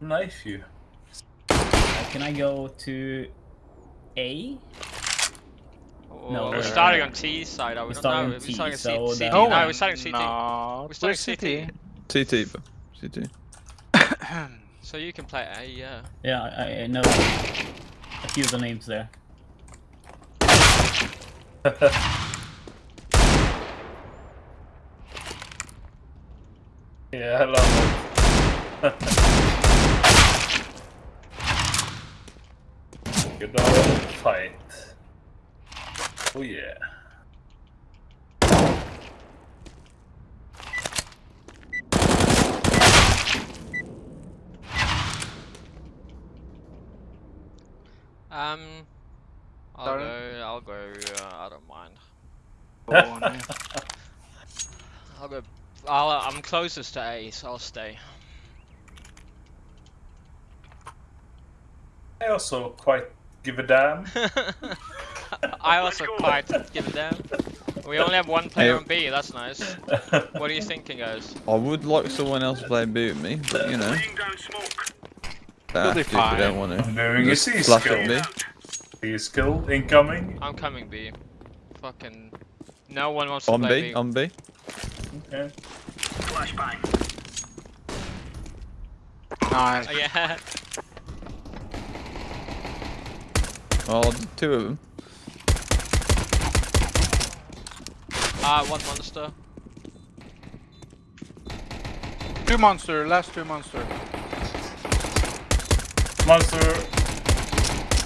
Knife you. Uh, can I go to A? Oh, No, we're we're- starting on T side. Are we we're starting No, on we're T, starting so on C- then- CT. No, No, we're starting CT. No, We're starting we're CT. CT. CT. CT. So you can play A, yeah. Yeah, I, I know a few of the names there. Yeah, I love it. Good old fight. Oh yeah. Um, I'll Sorry? go. I'll go. Uh, I don't mind. No. I'll go. I'll, I'm closest to A, so I'll stay. I also quite give a damn. I also quite give a damn. We only have one player Hey. on B. That's nice. What are you thinking, guys? I would like someone else to play B with me, but you know. They have be to if don't fine. want I'm to. doing a Just C flash skill. at me. C skill incoming. I'm coming B. Fucking. No one wants to On play B, B. on B. Okay. nice. Oh, yeah. Oh, two of them. Ah, one monster. Two monster, last two monster. Monster.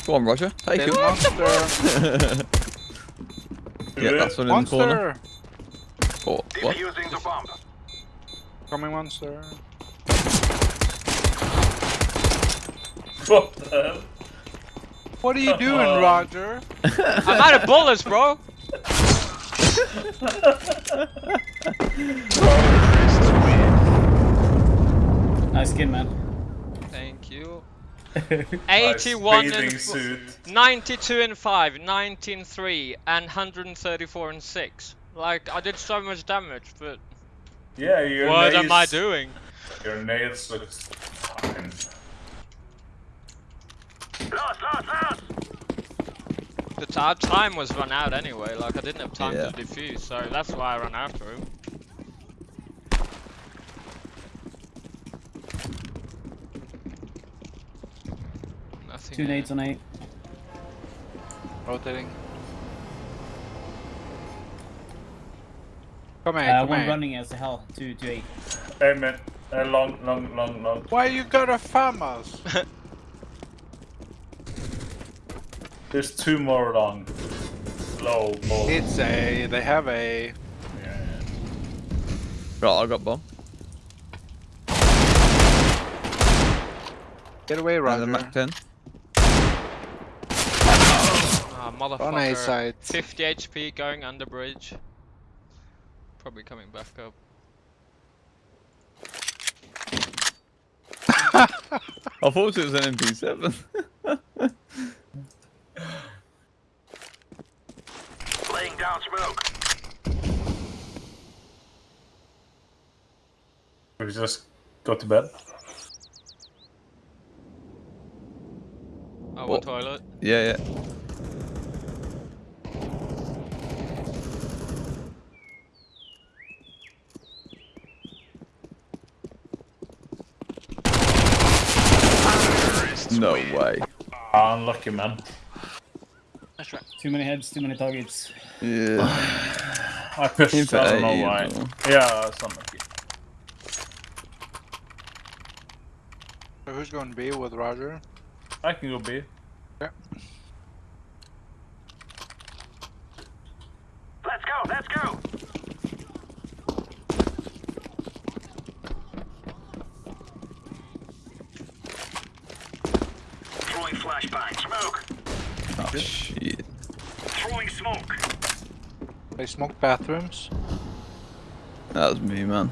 Go on, Roger. Take Dead him. monster. yeah, that's one in the corner. monster. Oh, what? Coming monster. What the hell? What are you doing, oh. Roger? I'm out of bullets, bro. Nice skin, man. Thank you. 81 and suit. 92 and 5, 19 3, and 134 and 6. Like, I did so much damage, but Yeah, your what nails, am I doing? Your nails look fine. The t- our time was run out anyway, like, I didn't have time Yeah. to defuse, so that's why I ran after him. Nothing. Two nades on A. Rotating. Come here, Uh, come one here. running as hell to, to A. Hey man, uh, long, long, long, long. Why you got a farm us? There's two more long. Low, low. It's a, they have a. Yeah, Right, I got bomb. Get away, And Roger. the Mac 10. Ah, On A motherfucker. side. 50 HP going under bridge. Probably coming back up. I thought it was an MP7. Laying down smoke. yeah. We just go to bed. Oh, one What? toilet. yeah, yeah. No way. Unlucky man. That's right. Too many heads, too many targets. Yeah. I pushed. Info I don't know why. Yeah, it's unlucky. So who's going B with Roger? I can go B. Yeah. Let's go, let's go. Throwing flashbang. Smoke. Oh, shit. Throwing smoke. They smoke bathrooms. That was me, man.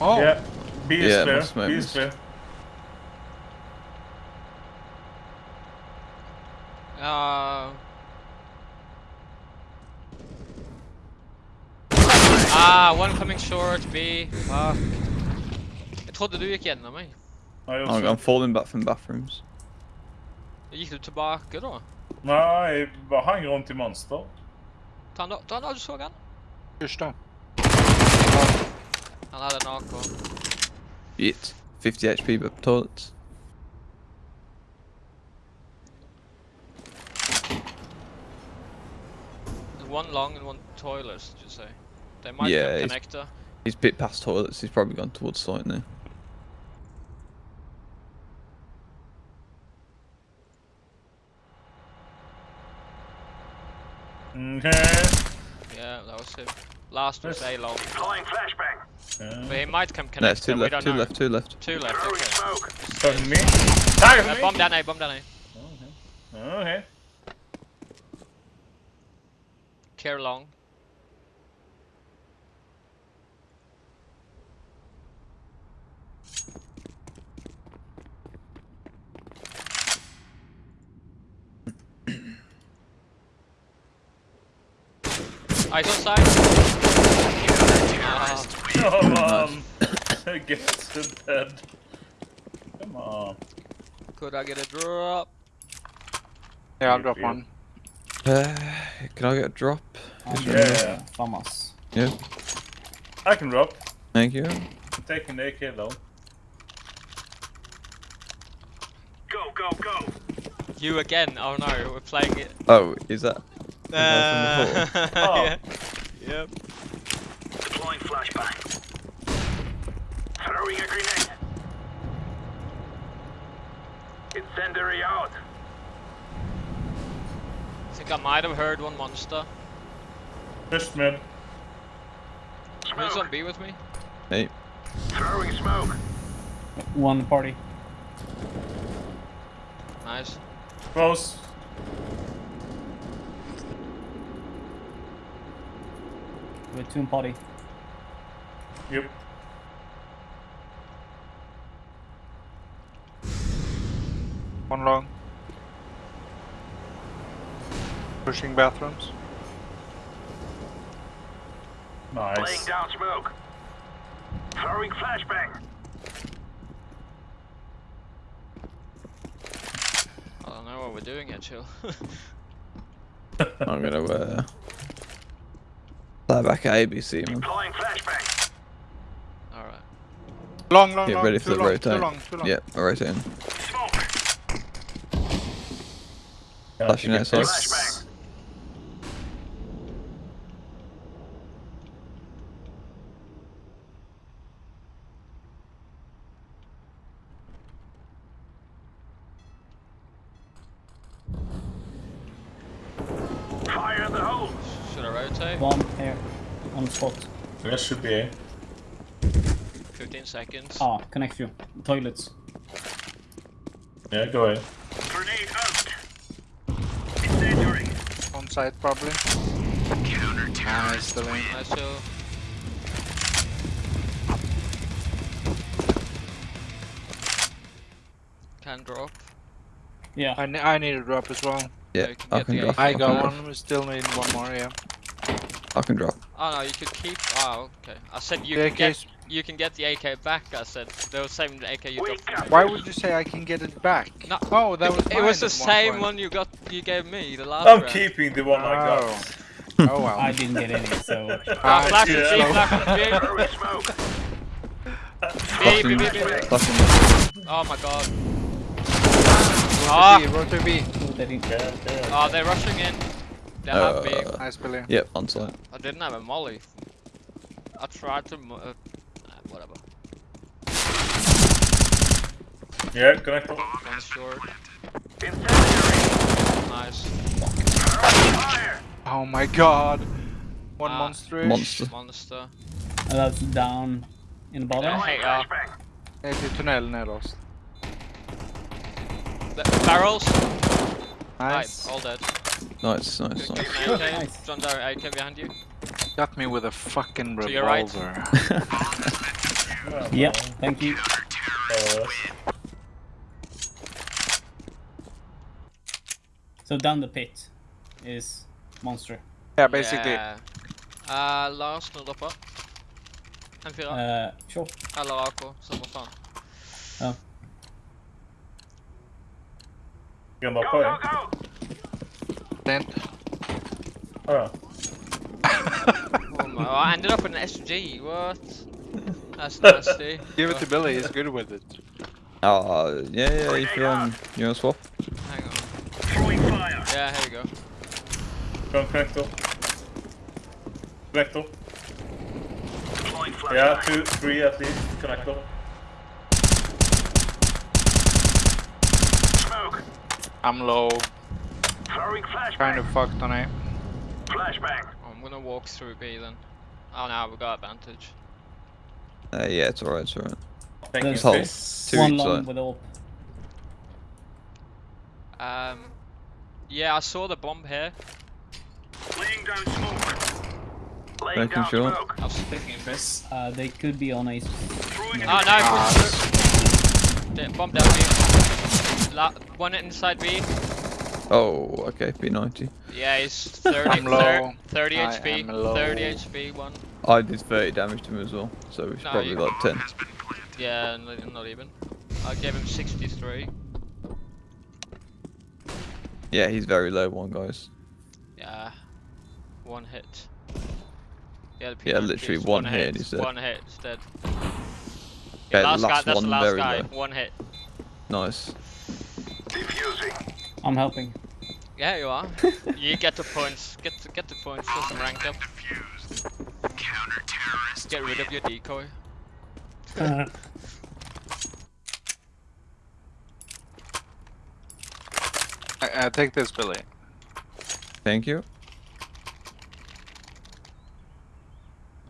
Oh, Yeah. B is Yeah, clear. must make B is this. clear. Uh... One coming short, B. Fuck. Jag trodde du gick igenom mig. Nei, I'm. I'm falling back from bathrooms. Gikk du tilbake, da? Nei, jeg bare hang rundt i monster. Ta han da, ta han da, du så han. Hysj, da. Han hadde en AK. Shit. 50 HP but toilets. One long and one toilet, did you say? They might Yeah, have it's- connector. He's bit past toilets. He's probably gone towards site now. Okay. Yeah, that was him. Last was Yes. A long. Deploying flashbang. Yeah. But he might come No, it's connector, two left, two know. left, two left. Two left, okay. smoke. Target me. Target Uh, me. bomb down A, bomb down A. Okay. Care long. Eyes on side. Come on. Get to bed. Come on. could I get a drop? Yeah, I'll drop one. Uh, can I get a drop? Han Yeah. yeah. Famas. Yeah. I can drop. Thank you. I'm taking the AK though. Go, go, go. You again? Oh no, we're playing it. Oh, is that? Uh, Oh. yeah. Yep. Deploying flashbang. Throwing a grenade. Incendiary out. I think I might have heard one monster. Push mid. Who's on Smoke. B with me? Hey. Throwing smoke. One party. Nice. Close. With two in party. Yep. One long. Pushing bathrooms. Nice. Laying down smoke. Throwing flashbang. I don't know what we're doing here, chill. I'm gonna uh, fly back at ABC, man. Alright. Long, long, Get long. ready too for the long, rotate. Too long, too long. Yep, I'm rotating. Yeah, Flashing I think outside. it's- Flashbang. Fire in the hole. Should I rotate? Bomb here. On spot. That should be A. 15 seconds. Ah, connect you. Toilets. Yeah, go ahead. Grenade out. Incendiary. On site, probably. Nice, still in. Nice chill. Can drop. Yeah. I, ne I need a drop as well. Yeah, you can I get can drop. I got one. We still need one more. Yeah. I can drop. Oh no, you could keep. Oh, okay. I said you The can get. You can get the AK back. I said they were saving the AK you Wake dropped. up. Why would you say I can get it back? No, Oh, that was It was the at one same point. one you got. You gave me the last I'm round. keeping the one I got. Oh well. I didn't get any, so. Ah, Ah, flash shit, and B, flash and B. B, B, B, B, B. Oh my god. Rotor Ah. B, rotor B. They didn't. Yeah, okay. Oh, they're rushing in. They have B. Uh, Nice, Billy. Yep, on site. I didn't have a molly. I tried to. mo- Uh, whatever. Yeah, connector. One short. Nice. Oh my god. One Ah. monster. Monster. Monster. And that's down in the bottom. Hey, Deploying ja. flashbang. Ned i tunnel nederst. The barrels. Nice. Right, all dead. Nice, nice, nice. Nice. John Doe, AK behind you. Got me with a fucking To your right. revolver. Yeah, thank you. Uh, So down the pit is monster. yeah, basically. Yeah. Uh, Lars, null dropper. M4. Uh, sure. Eller AK, samme faen. Ja. Kan bara Go, poäng. go, go! Tent. Ja. Oh my, I ended up with an SG. What? That's nasty. Give it to Billy, he's good with it. Oh, yeah, yeah, if you're on, you're on swap. Hang on. Throwing fire. Yeah, here we go. Från connector. Connector. Deploying Yeah, two, three at least. Connector. Smoke. I'm low. Throwing Kind flashbang. of fucked on it. Flashbang. I'm gonna walk through B then. Oh no, we got advantage. Uh, yeah, it's alright, it's alright. Thank you, There's Hold. Two One each long side. with all. Um, yeah, I saw the bomb here. Laying down smoke. Laying Making down sure. smoke. I was Thank you, Chris. Uh, they could be on a. Throwing Oh no, Ah. Bomb down B. La one inside B. Oh, okay, P90. Yeah, he's 30, I'm low. thir- 30 I HP. am low. 30 HP, one. I did 30 damage to him as well, so it's No, probably you- like 10. Yeah, not, not even. I gave him 63. Yeah, he's very low one, guys. Yeah, one hit. Yeah, the Yeah, literally is one hit, he's dead. One hit, he's dead. Okay, last, guy, that's one, the last guy. low. One hit. Nice. Defusing. I'm helping. Yeah, you are. you get the points. Get the, get the points. Get some rank up. Get rid of your decoy. I, I take this, Billy. Thank you.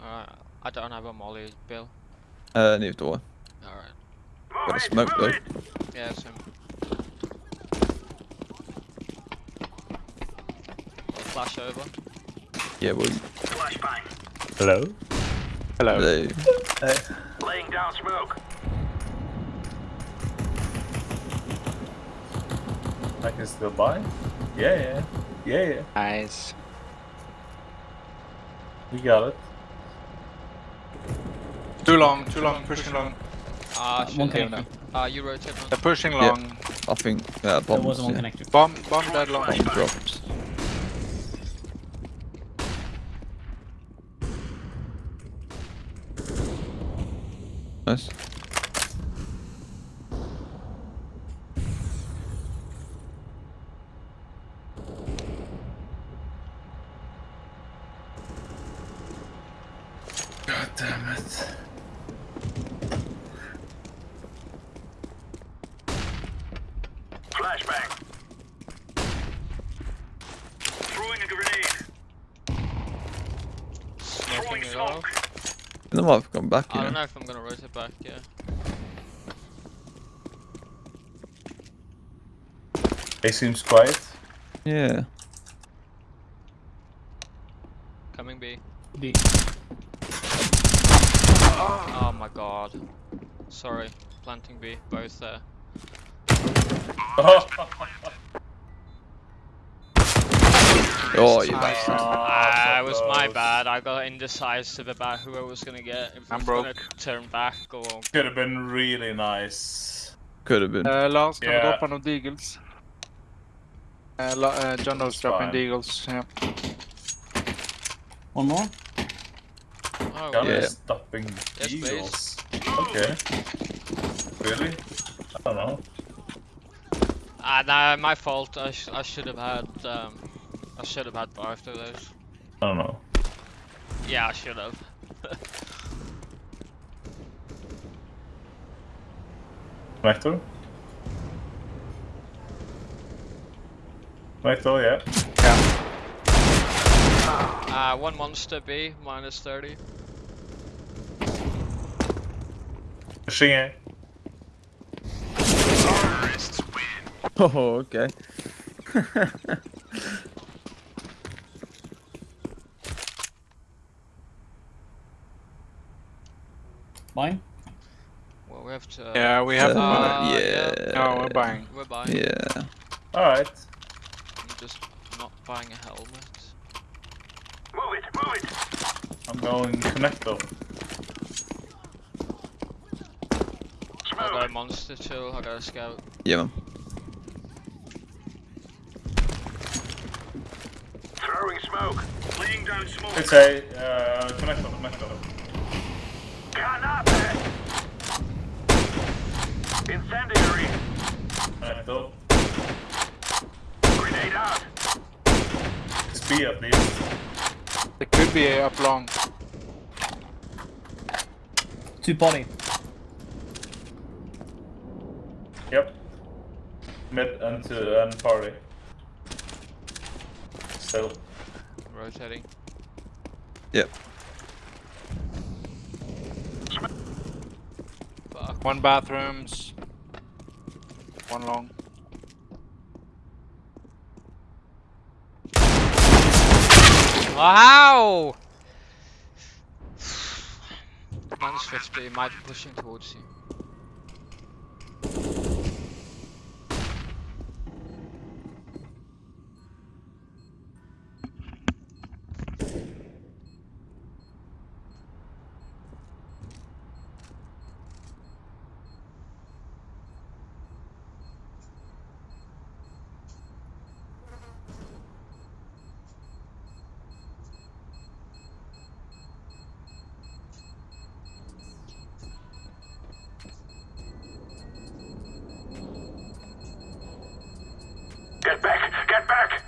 Alright, I don't have a molly, Bill. Uh, neither do I. Alright. Got a smoke though. it. Yeah, it's him. I'll flash over. Yeah, well, Flashbang. Hello? Hello. they, Hey. Laying down smoke. I can still buy? Yeah, yeah. Yeah, yeah. Nice. We got it. Too long, too long, pushing long. Ah, one shit. connector. Ah, you rotate They're on. pushing Yeah. I think, uh, There was one yeah. connector. Bomb, bomb dead long. Bomb dropped. Nice. Know if I'm gonna rotate back, yeah. He seems quiet. Yeah. Coming B. B. Oh my god. Sorry. Planting B. Both there. Oh, you bastard. Ah, it was my bad. I got indecisive about who I was gonna get. If I I'm was broke. Gonna turn back or Could have been really nice. Could have been. Uh, Lars, kan Yeah. du droppa någon deagles? Uh, La- uh, John knows dropping fine. deagles. Yeah. One more. oh, Gun Yeah. is stopping Yes, eagles. Okay. Really? I don't know. Ah, nah, my fault. I, sh I should have had um, I should have had both of those. I don't know. Yeah, I should have. Connector? Connector, yeah. Uh, one monster B minus 30. Pushing A. Oh, okay. Mine. Uh, we have to. Yeah, we have. Uh, uh yeah. yeah. No, we're buying. We're buying. Yeah. All right. I'm just not buying a helmet. Move it! Move it! I'm going connect though. I got a monster too. I got a scout. Yeah, man. Throwing smoke. Laying down smoke. It's a uh, connector. Connector. Can't Incendiary. Connector. Grenade out. It's B at least. It could be a up long. Two body. Yep. Mid and to and party. Still. Rotating. Yep. Fuck. One bathrooms. One long. Wow! Minus 50, might be pushing towards you. Get back. Get back.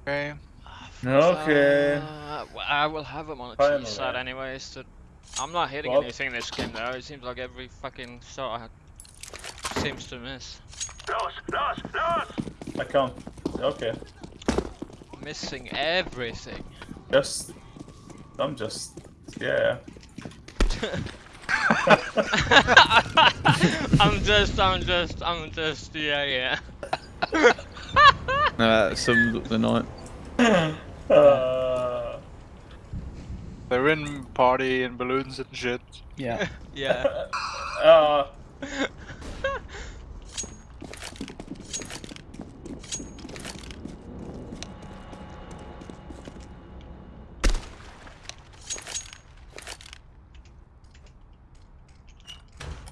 Okay. Okay. Uh, well, I will have him on the Finally. T side anyways. To, I'm not hitting Well- anything this game though. It seems like every fucking shot I seems to miss. Los. Los. Los. I can't. Okay. Missing everything. Just. I'm just. Yeah. I'm just, I'm just, I'm just, yeah, yeah. Nah, that sums up the night. Uh, They're in party and balloons and shit. Yeah. yeah. uh,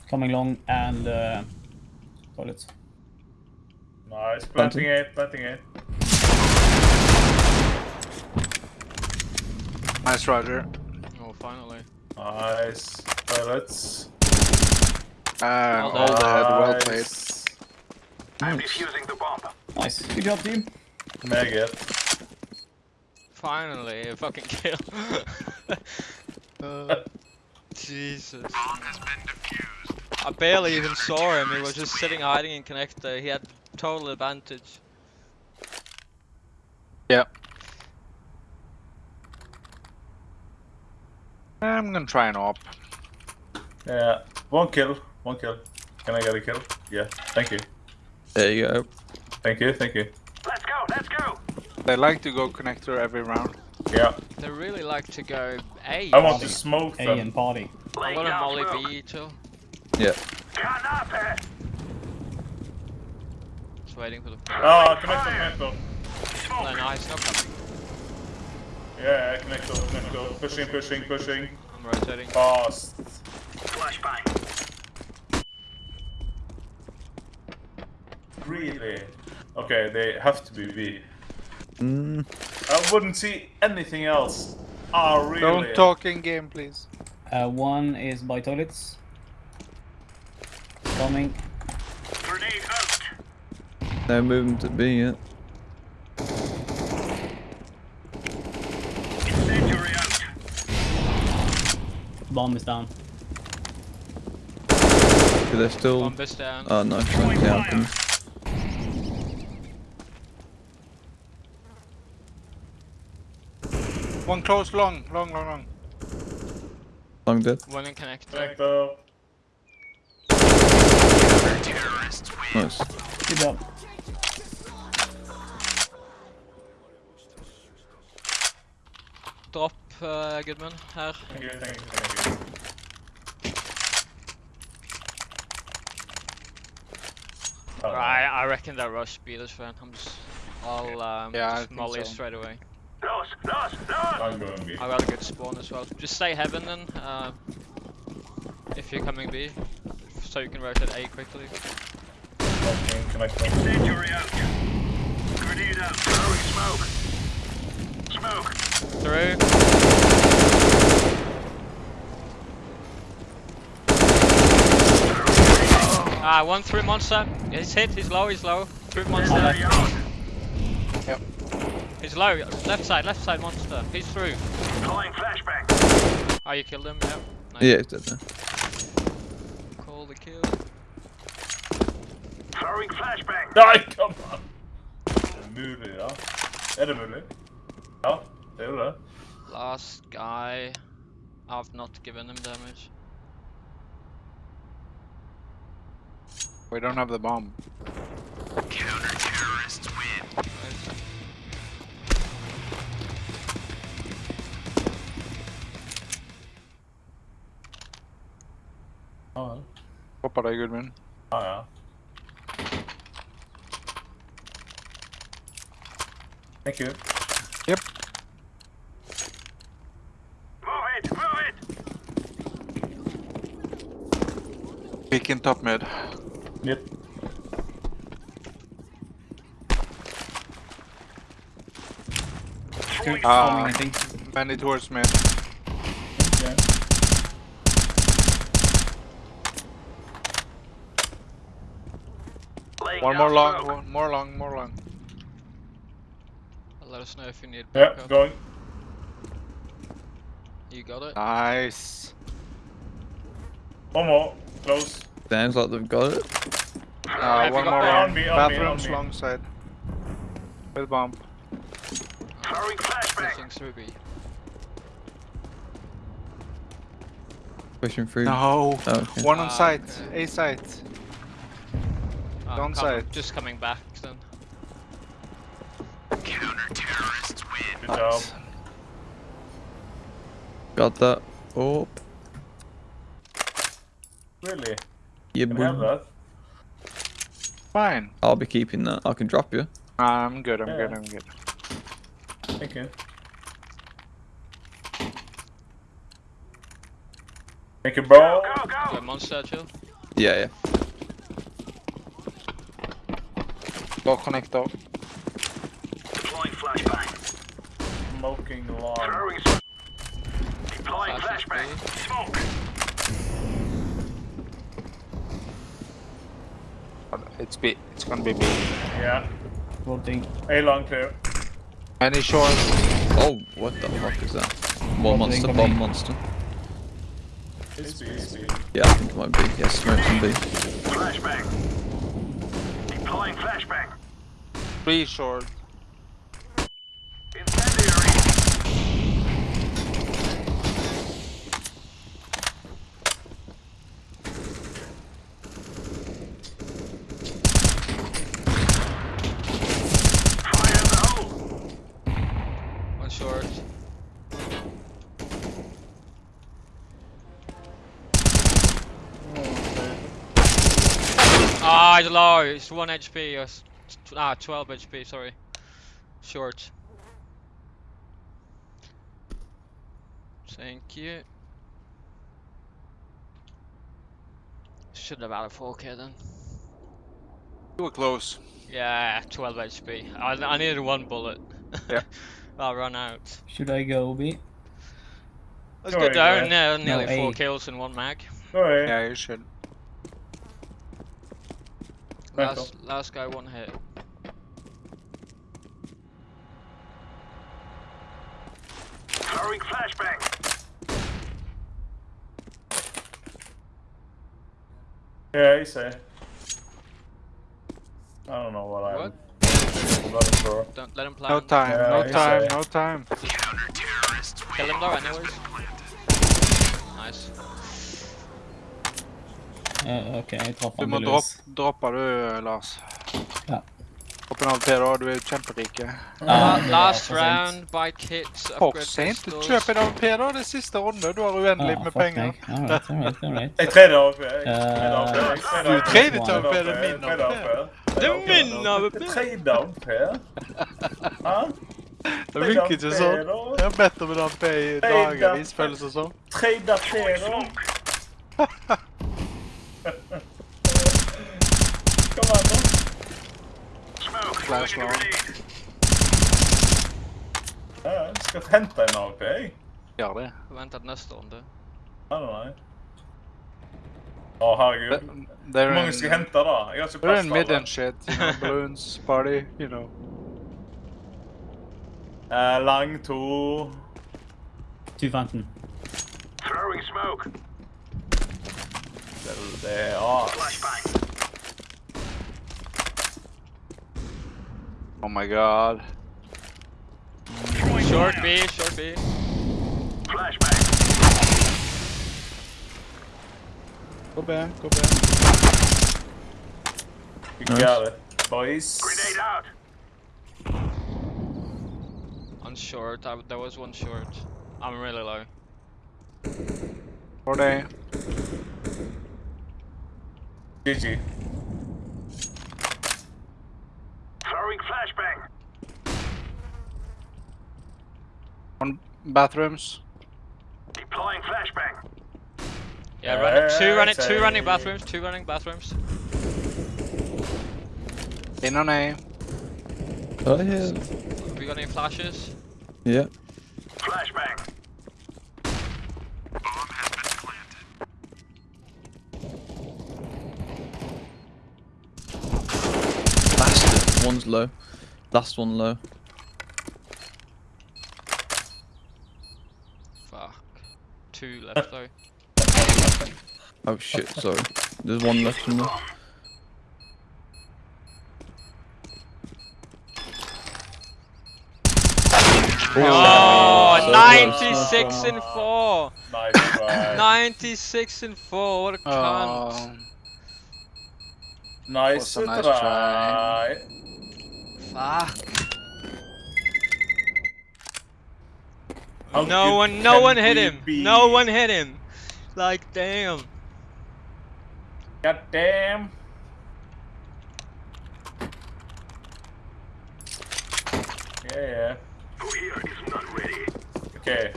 Coming along and uh, toilets. nice. Planting it, planting A. Nice, Roger. Oh, finally. Nice. Toilets. Uh, Well all dead. Well played. I'm defusing the bomb. Nice. Good job, team. Maggot. Finally, a fucking kill. Uh, Jesus. I barely even saw him. He was just sitting hiding in connector. He had total advantage. Yep. I'm gonna try an op. Yeah. One kill. One kill. Can I get a kill? Yeah. Thank you. There you go. Thank you. Thank you. Let's go. Let's go. They like to go connector every round. Yeah. They really like to go A. I want to smoke A and party. I'm Laying gonna down molly smoke. B too. Yeah. Granate. Just waiting for the. Ah, connector, connector. No, no, he's not coming. Yeah, connector, connector. Pushing, pushing, pushing. I'm rotating. Fast. Flashbang. Really? Okay, they have to be B. Mm, I wouldn't see anything else. Ah, really? Don't talk in game, please. Uh, one is by toilets. Coming. Grenade out. no movement to B yet. Incendiary out. Bomb is down. Do they still? Bomb is down. Oh no, trying to count them. One close, long, long, long, long. Long dead. One in connector. Connector. Nice. Good job. Uh, Goodman her. Thank you, thank you, thank you. Oh, Right, I reckon that rush beat us, friend. I'm just. I'll um, Yeah, I just molly so. straight away. Lost, lost, lost! I'm going B. I got a good spawn as well. Just stay heaven then, uh, if you're coming B, so you can rotate A quickly. Okay, connect them. Incendiary out. Grenade out. Throwing smoke. Smoke. Through. Ah, one through monster. He's hit, he's low, he's low. Through monster. Incendiary out. He's low. Left side, left side monster. He's through. Deploying flashbang. Oh, you killed him? Yep. Nice. Yeah, he's dead there. Call the kill. Throwing flashbang. Nej, kom an! Det er mulig, ja. Det mulig? Ja, det jo det. Last guy. I've not given him damage. We don't have the bomb. Nice. Ja, vel. Hoppar deg, Gudmund. Ja, ja. Thank you. Yep. Move it, move it. Peek in top mid. Yep. Throwing Ah. Coming, I think. Many towards mid. Yeah. One more long, one more long, more long. Let us know if you need Yeah, backup. going. You got it? Nice. One more. Close. Sounds like they've got it. Uh, one got more the- long. On me, on Bathrooms on long side. With bomb. Throwing flashbang. Pushing through B. Pushing through. No. Oh, okay. One on Ah, site. okay. A site. Ah, Down come- side. Just coming back then. Good job. Got that. Oh, Really? yeah, Can have that? Fine. I'll be keeping that. I can drop you. I'm good, I'm Yeah. good, I'm good. Thank you. Thank you, bro. Go, Got go. monster chill. Yeah, yeah. Go connector. Deploying flashbang. Smoking long. Throwing smoke. Deploying Flash flashbang. B. Smoke. It's B. It's gonna be B. Yeah. Voting. A long clear. Any short? Oh, what the fuck is that? One Bomb monster, incoming. bomb monster. It's B, it's B. Yeah, I think it might be. Yeah, smoke can be. Flashbang. Deploying flashbang. Three short. Incendiary. Fire in the hole. One short. It's low. It's 1 HP. Or ah, 12 HP, sorry. Short. Thank you. Should have had a 4k then. You were close. Yeah, 12 HP. I, I needed one bullet. Yeah. I'll run out. Should I go B? Let's Go go down ahead. now. Nearly No, 4 kills in one mag. Go away. Yeah, you should. Michael. Last, last guy one hit. Throwing flashbang. Yeah, he's A. I don't know what, I'm. What? I'm not sure. Don't let him plant. No time, Yeah, no he's time, no time. Kill him though, anyways. Nice. Eh, ok, jeg traff Du han må tydeligvis. droppe, droppe du, Lars. Ja. Hopp en AWP da, du er jo kjemperike. Ja, La- det var last for sent. round, buy kits, For upgrade sent. pistols. Kjøp en AWP da, det er siste runde. Du har uendelig Ah, med fuck penger. meg. Alright, alright, alright. Jeg tredje AWP. Jeg Eh, tredje AWP. Jeg Du er tredje til AWP, AWP, det er min Tredje AWP. AWP. Det er min AWP. Tredje AWP. Hæ? Det virker ikke sånn. Jeg har bedt om en AP i dagevis, føles det som. Trade Pero. Kom an, da. Smoke. Flash Throwing a round. grenade. Ja, jeg skal hente en AWP, jeg. Gjør det. Vänta till nästa runde. Nei, nei, nei. Å, herregud. Hvor They're mange skal jeg in, hente, da? Jeg har ikke they're plass in til mid and shit, you know, balloons, party, you know. Eh, lang to. 215. Throwing smoke. Det, det er as. Flashbang. Oh my god. Short B, short B. Flashbang. Gå B, gå B. You got it, boys. Grenade out. On short, I, there was one short. I'm really low. Går det. GG. Throwing flashbang. One bathrooms. Deploying flashbang. Yeah, run, two running, two running bathrooms, two running bathrooms. In on A. Oh yeah. Have we got any flashes? Yeah. Flashbang. Bastard. One's low. Last one low. Fuck. Two left uh, though. Oh shit, sorry. There's one left from there. Oh, oh, oh so 96 and 4! Nice 96 and 4, what a oh. cunt. Oh, Nice Was a nice try. Fuck. How No one, no one hit him. be? No one hit him. Like, damn. God damn. Yeah, yeah. Who here is not ready? Okay.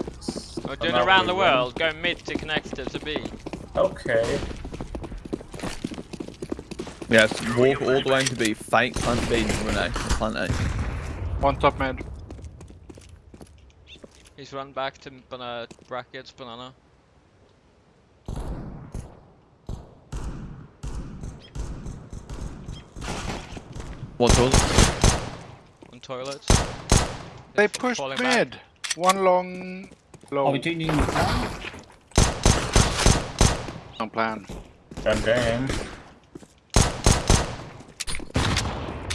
We're doing around we the win. world. Go mid to connect to, to B. Okay. Yes, walk all the way into B, fake, plant B, and run A. Plant A. one top mid. He's run back to bana brackets, banana. One toilet. On toilets. They It's pushed falling back. mid. One long, low. Are we changing plan? No plan. God damn.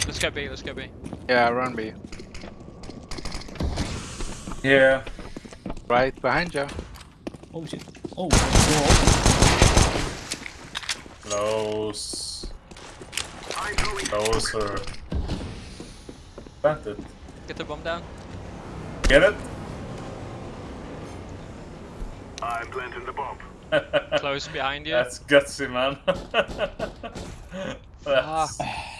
Let's go B, let's go B. Yeah, run B. Yeah. Right behind you. Oh shit. Oh, door Close. I'm Closer. Plant it. Get the bomb down. Get it? I'm planting the bomb. Close behind you. That's gutsy, man. That's... Yeah.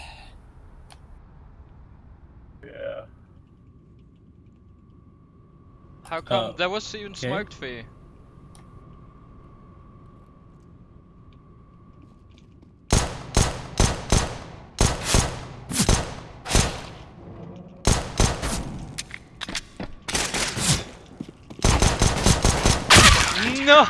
How come Uh, there was even okay. smoked for you? No,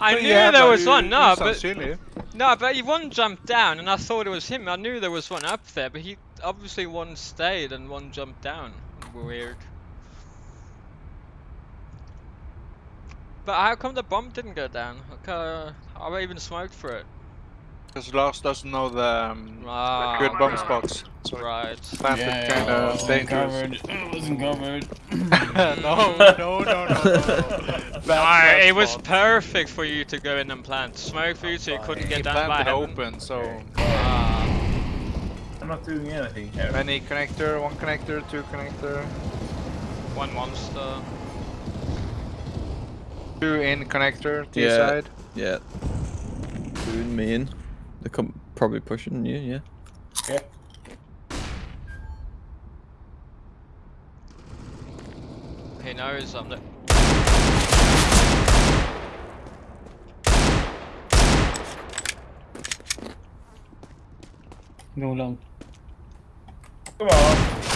I knew Yeah, there was you- one. No, but silly. no, but he one jumped down, and I thought it was him. I knew there was one up there, but he obviously one stayed and one jumped down. Weird. But how come the bomb didn't go down? Okay, I even smoked for it. Because Lars doesn't know the um, Ah, good bomb spots. So Right. planted Yeah, kind of wasn't dangerous. covered. It wasn't covered. no, no, no, no, no. Bad, bad it was perfect for you to go in and plant. Smoke for you so you couldn't He get down by planted heaven. open, so I'm not doing anything here. many connector, one connector, two connector, one monster. Two in connector, T Yeah. side. Yeah. Doing me in. They're com- probably pushing you, yeah. Yeah. he knows I'm the. Go long. Come on.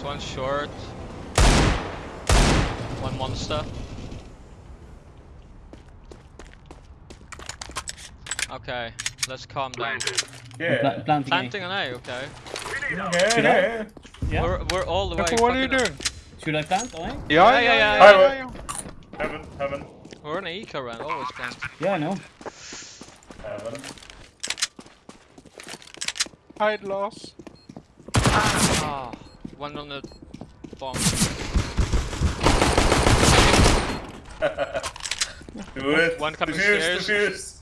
This one's short. One monster. Okay, let's calm down. Yeah. Pla- planting. Planting an A, okay. Yeah. Yeah. We're, we're all the way. What are you fucking- doing? Should I plant? Oh, Yeah, Yeah, yeah, yeah, yeah. yeah. yeah, yeah. Heaven, heaven, We're in an eco round, always plant. yeah, I know. heaven. Hide loss. Ah, one on the bomb. Do it. One coming Diffuse, stairs. diffuse.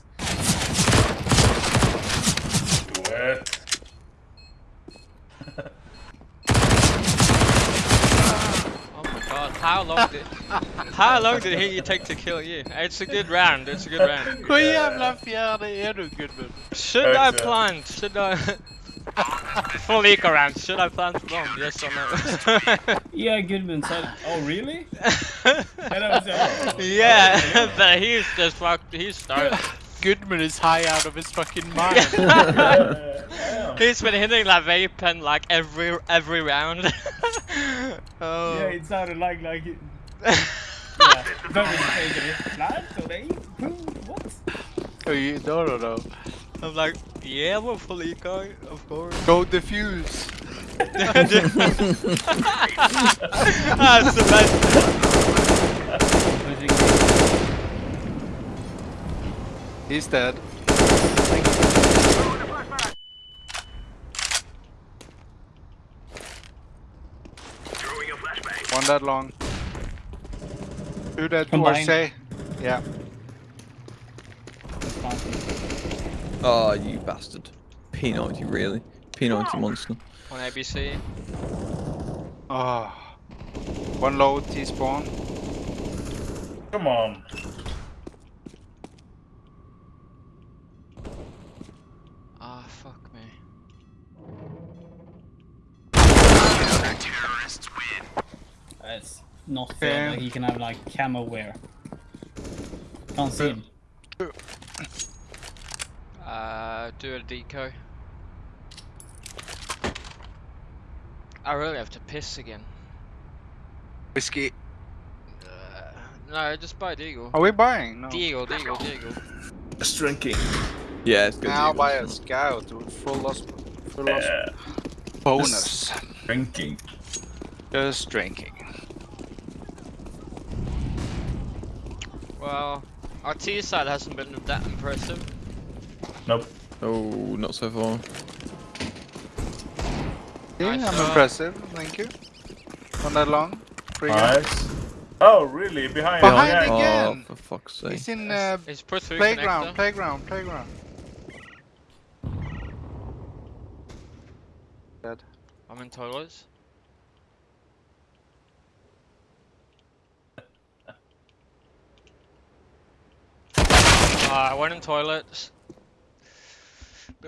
Do it. Oh my god, how long did how long did he take to kill you? It's a good round, it's a good round. Hur jävla fjärde är du Gudmund? Should I plant? Should I full eco round, should I plant bomb? Yes or no? Yeah, Goodman said. Oh, really? And I was like, oh. yeah, but he's just fucked he's started. Goodman is high out of his fucking mind. He's been hitting that vape pen like every every round. oh. Yeah, it sounded like like. it- Yeah, very crazy. Plant or they? What? oh, you, no, no, no. I'm like, yeah, we're full eco, of course. Go defuse. That's the best. He's dead. Throwing a flashbang. One dead long. Two dead or Combined. say. Yeah. Planting. Oh, you bastard. P90, really? P90 monster. On ABC. Oh. One low T spawn. Come on. Ah, fuck me. That's not fair Okay. that he can have like camo wear. Can't see him. Uh, do a deco. I really have to piss again. Whiskey. Uh, no, just buy Deagle. Are we buying? No. Deagle, Deagle, Deagle. Just drinking. Yeah, it's good. Now to buy a scout with full loss. Full loss Yeah. bonus. Drinking. Just drinking. Well, our T side hasn't been that impressive. Nope. Oh, not so far. Yeah, Nice I'm shot. impressive. Thank you. One that long. Free. Nice. Oh, really? Behind. Behind yeah. again. Oh, for fuck's sake. He's in uh, It's put through playground, connector. playground, playground. Dead. I'm in toilets. Uh, I went in toilets. Be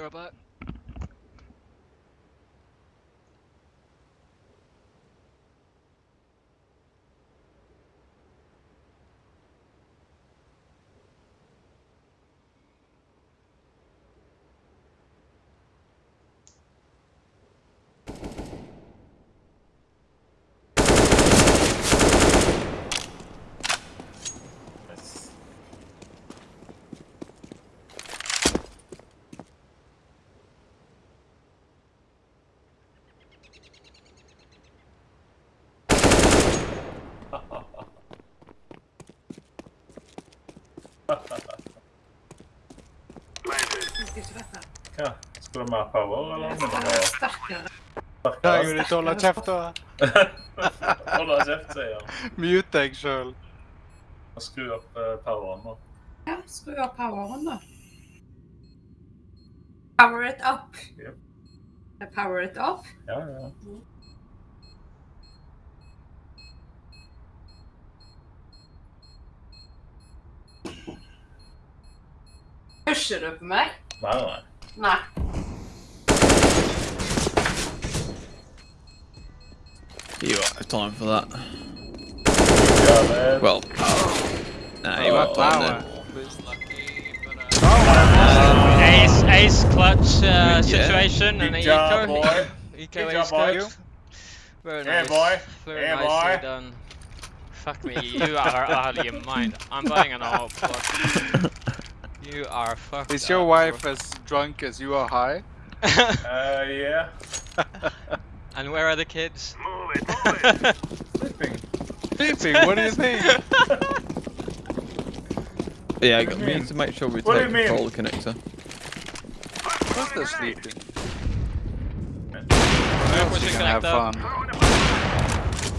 Ja, ska de ha power eller? Har Starkare. Jag gjorde inte hålla käft då. Hålla käft säger han. Mute deg sjøl. Och skru upp eh, powern då. Ja, skru av poweren då. Power it up. Japp. Power it up. Ja, ja. Pushar görüşürüz mü? Valla. Nah. You won't have time for that. Yeah, well, oh. nah, you oh, won't have time uh, oh, um, ace, ace clutch uh, situation yeah. and Good job. Boy. eco Good ace job, boy. Very yeah, nice. boy. Very yeah, nicely boy. done. Fuck me, you are out of your mind. I'm buying an AWP. You are fucked Is your up, wife as drunk as you are high? bro. Uh, yeah. and where are the kids? Move it, move it. Sleeping. Sleeping, what do you think? Yeah, What do you we need to make sure we What take you mean? control connector. Of course they're sleeping. We're pushing can have fun.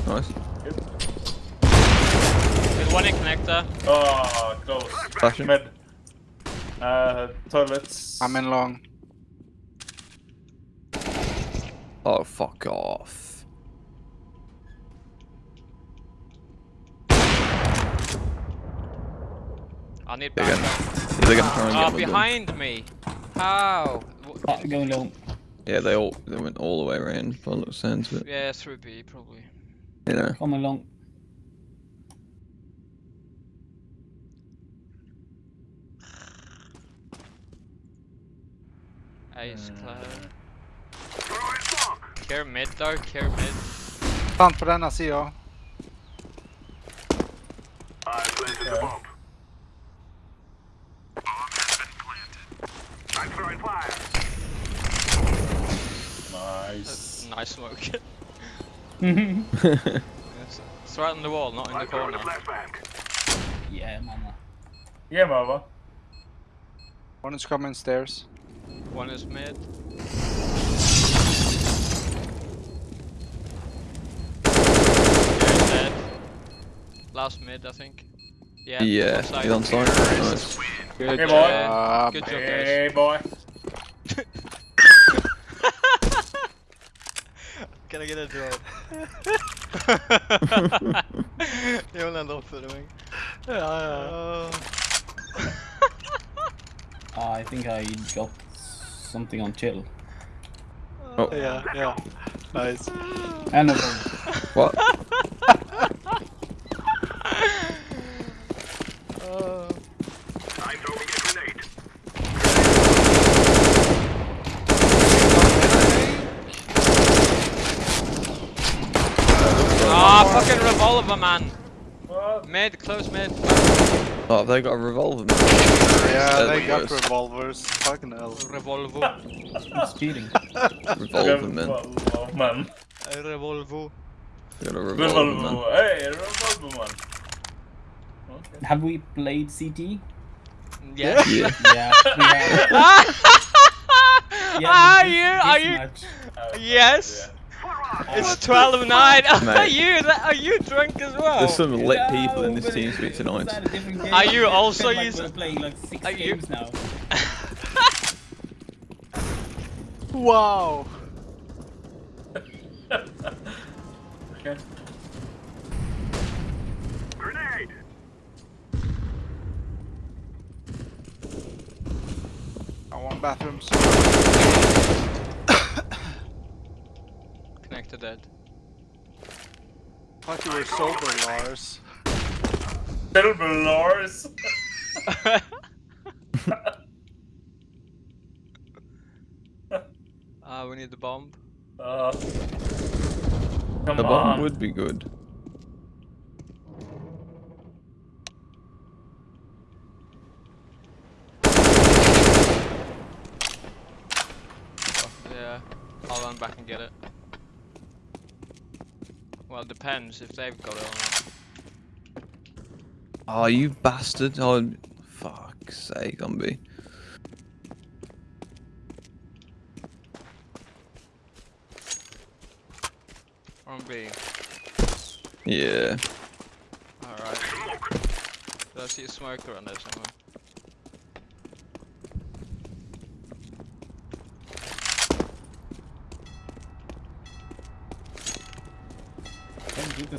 Nice. There's one in connector. Oh, close. Flashing. Mid. Uh, toilets. I'm in long. Oh, fuck off. I need They're gonna, backup. they're gonna try Oh, get my behind me. How? Wh- Oh, going low. Yeah, they all they went all the way around by the looks sounds of it. Yeah, through B probably. You know. Coming long. Ace hmm. cloud. Throw it smoke. Care mid though, care mid. Fan på denna ser jag. I planted the bomb. I'm. Nice. Nice smoke. yeah, it's, it's right on the wall, not in the corner. a flashbang. mama. Yeah, Mama. One is coming stairs. One is mid. You're dead. Last mid, I think. Yeah. Yeah, side. he's on site. Nice. Good Hey, boy. job. Good job, guys. Hey, boy. Can I get a drop? Jag vill ändå för mig. Ja, ja. Uh, I think I got something on chill. Oh, Yeah, ja. Nice. And no what? I'm throwing a grenade. Ah, fucking revolver, man. What? Mid, close mid. Oh, have they got a revolver? Yeah, They're they got worst. revolvers. Fucking hell. Revolver. It's cheating. Revolver man. Revolver, man. Revolver. Got a revolver man. Revolver. Hey, revolver, man. Okay. Have we played CT? Yes. Yeah. Yeah, we have. Yeah, are you? Are you? match- Uh, Yes. yeah. It's 12 9. Are you? that- Are you drunk as well? There's some lit No, people in this team it's- speak it's tonight. at a different game. Are you also been like using- We're playing like six Are you- games now. Wow. Okay. Grenade. I want bathrooms. Connected dead. Thought you were sober, Lars. Silver Lars. Ah, we need the bomb. Uh, come The on. bomb would be good. Yeah, I'll run back and get it. Well, it depends if they've got it or not. Oh, you bastard. Oh, fuck's sake, Gumby. On B. Yeah. Alright. Did I see a smoker on there somewhere?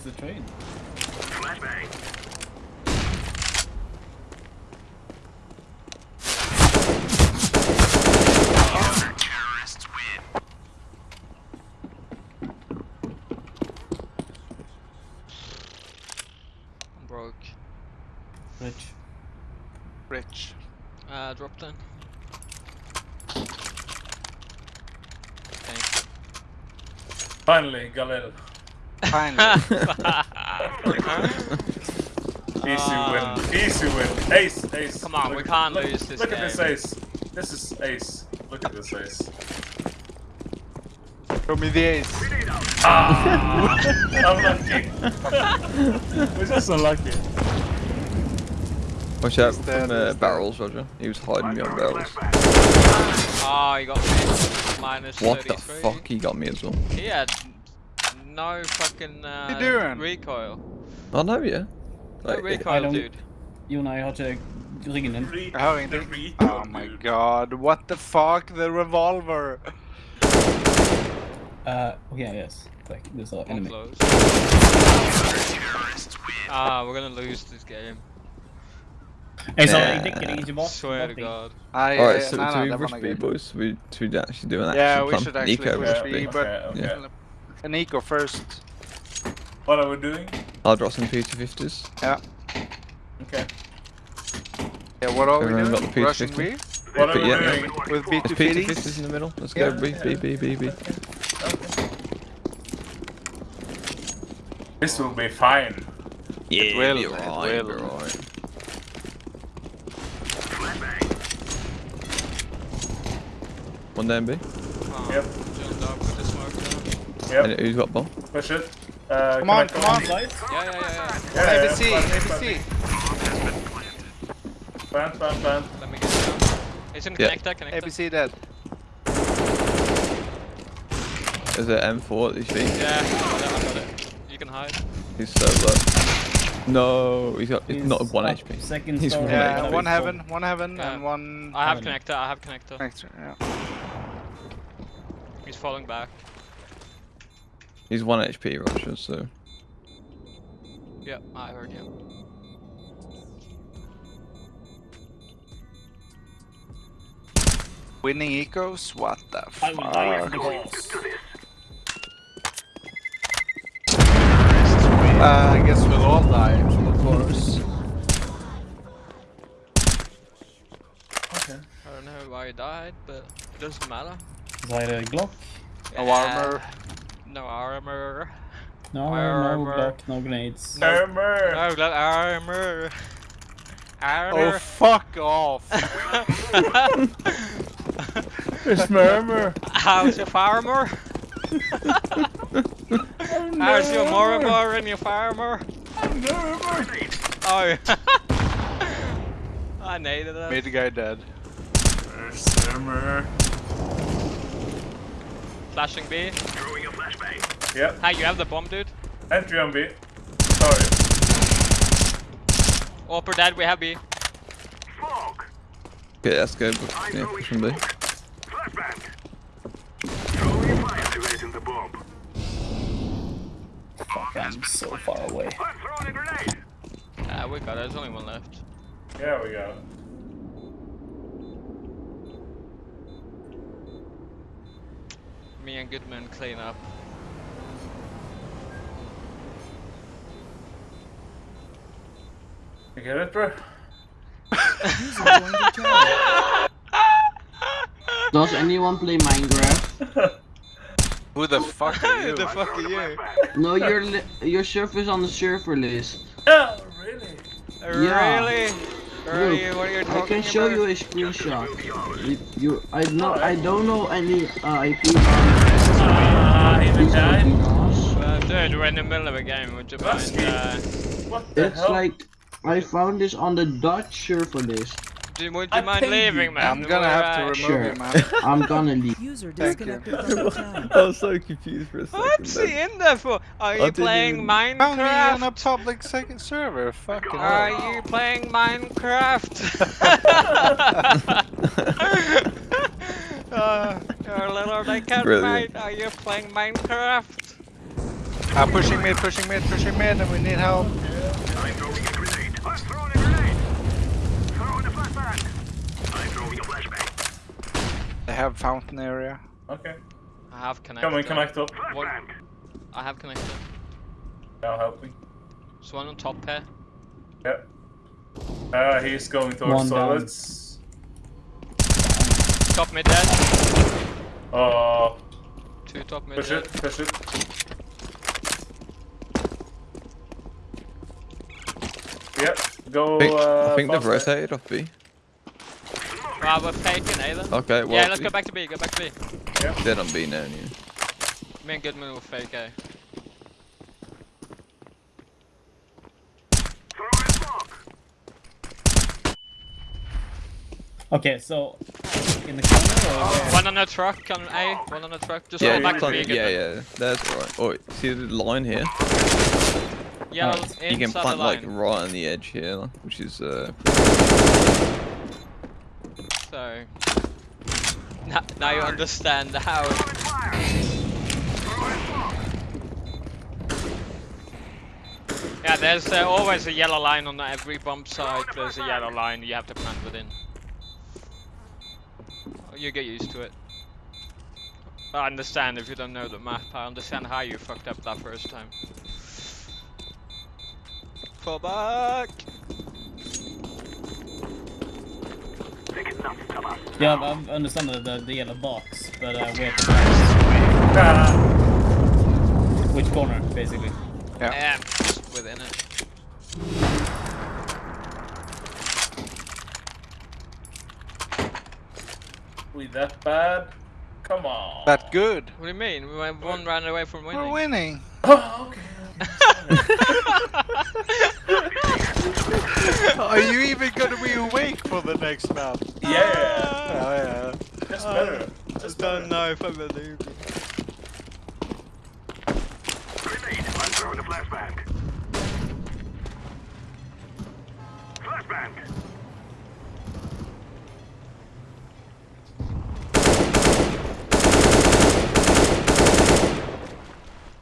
towards the train. Flashbang. Rich. Rich. Uh, drop then. Thanks. Finally, Galil. Finally. Easy Ah. win. Easy win. Ace, ace. Come on, we can't look- lose this Look at this ace. This is ace. Look at this ace. Show me the ace. Ah! Unlucky. We're just unlucky. Watch out He's dead, from uh, barrels, Roger. He was hiding behind barrels. Oh, you got me. Minus What the fuck? He got me as well. He had no fucking uh, you doing? recoil. I know, yeah. No Like, I recoil, don't- dude. Jon og jeg har ikke ryggen din. Re- Jeg har the ingenting. recon, Oh my dude. god, what the fuck? The revolver. Uh, yeah, yes. Like, there's an One enemy. close. Ah, we're gonna lose this game. Jeg sa Nah. jeg dekker deg ikke bak. Swear to. God. Nei, Alright, eh, so, nei, so nei, we rush B, gøy. boys. We should actually do an action Yeah, we plan. should actually Nico push rush B, B. but Okay, okay. Uh, Nico first. What are we doing? I'll drop some P250s. Yeah. Okay. Yeah, what are we Everyone got doing? the P250? Russian B? What are But we yeah, doing? With There's B250s? P250s in the middle. Let's Yeah, go B, B, B, B, B. This will be fine. Yeah, will, be it alright, be will. alright. One down B. Oh, Yep. John Dog with the smoke down. Yep. And who's got bomb? Push it. Uh, Come on, come on. Side? Yeah, yeah, yeah, yeah. Yeah, yeah, ABC, plant, ABC. Plant, plant, plant. Let me get it down. It's in Yeah. connector, connector. ABC dead. Is it M4 at least? Yeah, I got it, I got it. You can hide. He's so low. No, he's got. He's He's not one HP. Second He's one Yeah, HP. one heaven, one heaven, Yeah. and one I have Haven't. connector, I have connector. extra. Yeah. He's falling back. He's one HP, Russia. So Yep, I heard you. Winning ecos? What the I will die for fuck? the. Uh, I guess we'll all die, of course. Okay. I don't know why he died, but it doesn't matter. Så er a Glock. No armor. No armor. No, no Armor. Glock, no grenades. Armor. No gla- armor. Oh, fuck off! It's murmur. How's your farmer? How's your Morimor and your farmer? Oh. I needed that. Made the guy dead. There's armor. Flashing B. Throwing a flashbang. Yep. Hey, you have the bomb, dude. Entry on B. Sorry. Upper dead, we have B. Fog. okay, let's go. I'm Yeah, throwing push from B. Flashbang. Throwing a fire. Activating the bomb. Fuck, I'm so far away. I'm throwing a grenade. Ah, we got it. There's only one left. Yeah, we go. Me and Goodman clean up. You get it, bro? Does anyone play Minecraft? Who the fuck are you? Who the fuck are you? No, your li- your surf is on the server list. Oh, really? Yeah. Really? Really? What are you I can show about? you a screenshot. You, you I know I don't know any uh, IP Ah, he Please don't died. be. Well, dude, we're in the middle of a game. Would you mind? Uh, What the It's hell? like I found this on the Dutch server list. do, would I mind paid you. leaving, man? I'm gonna have to remove Sure. you, man. I'm gonna leave. User Thank you. disconnected from the channel. I was so confused for a second. What's he in there for? Are you playing even- Found me on a public second server. Fucking Are hell. you playing Minecraft? uh, you're a little naked, mate. Are you playing Minecraft? I'm uh, pushing mid, pushing mid, pushing mid, and we need help. I'm throwing a grenade. I'm a grenade. Throwing a flashbang. I'm throwing a flashbang. They have fountain area. Okay. I have connected. Come on, connect up. What? I have connected. Now help me. There's one on top here. Yep. Uh, he's going One towards down. Top mid dead. Oh, Two top mid push dead. it, push it. Yep, go. I think, uh, I think they've faster. rotated off B. Ah, we're faking A then. Okay, well, yeah, let's go back to B, go back to B. dead on B now. Yeah. Me and Goodman will fake A. Throw in smoke. Okay, so in the corner or where? One on the truck on A, one on the truck. Just Yeah, go back to plant- B, yeah, Goodman. yeah, that's right. Oh, see the line here? Yellow Alright, You can plant like right on the edge here, which is uh. So now, now you understand how Throwing fire. Yeah, there's uh, always a yellow line on every bomb site. There's a yellow line you have to plant within. You get used to it. I understand if you don't know the map. I understand how you fucked up that first time. Fall back. Taking enough of us. Yeah, I understand the, the, the yellow box, but uh, where to Ah, Which corner, basically? Yeah. Yeah, within it. we that bad? Come on. That good. What do you mean? We went one round away from winning. We're winning. Oh, okay. Are you even gonna be awake for the next map? Yeah, Oh yeah. just better. Ah. Just better. know if I believe you. Grenade. I'm throwing a flashbang. Flashbang.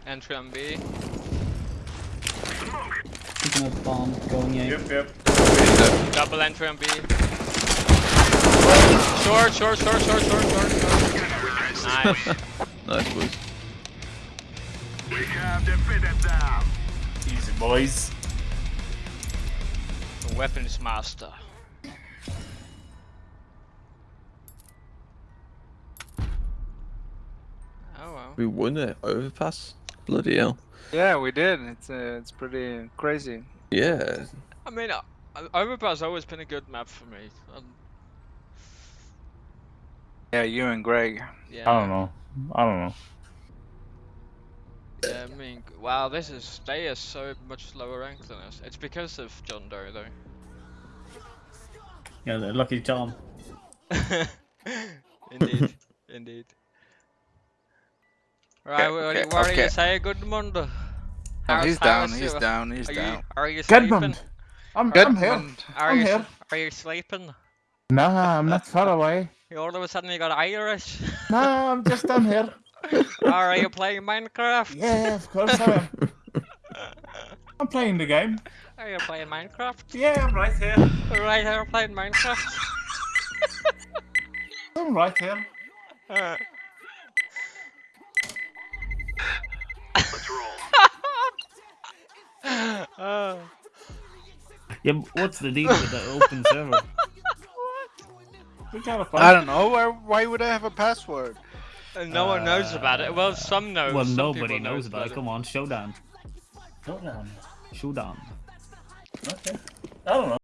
Entry on B. Picking up bomb, going in. Yep, yep. Double entry on B. Short, short, short, short, short, short, short. Nice. nice boys. We have defeated them. Easy, boys. The weapons master. Oh well. We won it. Overpass. Bloody hell. Yeah, we did. It's uh, it's pretty crazy. Yeah. I mean, uh, Overpass always been a good map for me. Um, Yeah, you and Greg. yeah. I don't know. I don't know. Yeah, I mean, wow, this is they are so much lower ranked than us. It's because of John Doe though. Yeah, lucky charm. indeed, indeed. Right, Okay, what, okay, what do you okay. say, Goodmund? Oh, How- he's how down. He's down. He's Are you, down. are you sleeping? Goodmund. I'm, Good. I'm here. Are I'm you, here. are you sleeping? No, I'm not far away. You all of a sudden you got Irish. nah, I'm just down here. are you playing Minecraft? Yeah, of course I am. I'm playing the game. Are you playing Minecraft? Yeah, I'm right here. Right here playing Minecraft. I'm right here. Uh, Let's uh, Yeah, what's the deal with the open server? We gotta I don't know. Why, why would I have a password? and no one knows about it. Well, some know. well, some nobody people knows about it. Come on, showdown. Hold on. Showdown. Okay. I don't know.